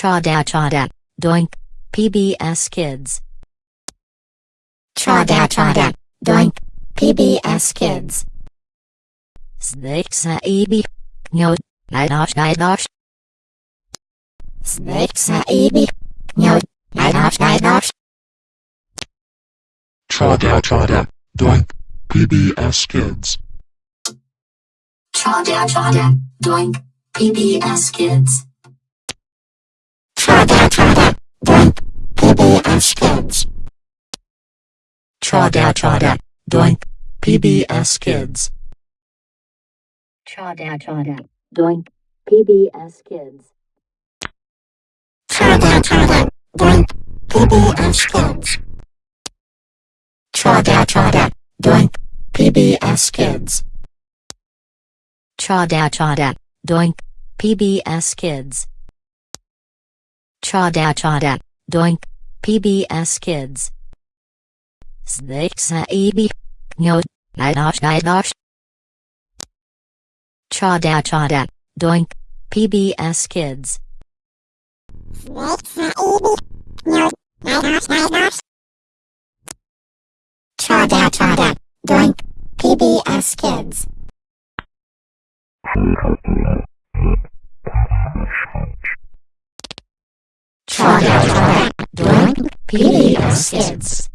Chada chada. Doink. PBS Kids. Chada chada. Doink. PBS Kids. Snake saibi. No. Nidosh nidosh. Snake saibi. No. Nidosh nidosh. Chada chada. Doink. PBS Kids. Chada chada. Doink. PBS Kids. Chada chada. Doink. PBS Kids. Chada chada. Doink. PBS Kids. Chada chada. Doink. PBS Kids. Chada chada. Doink. PBS Kids. Chada chada. Doink. PBS Kids. Chada chada. Doink. PBS Kids. Saibi. No. Nidosh nidosh. Chada chada. Doink. PBS Kids. Saibi. No. Nidosh nidosh. Chada chada. Doink. PBS Kids. Chada chada. Doink. PBS Kids.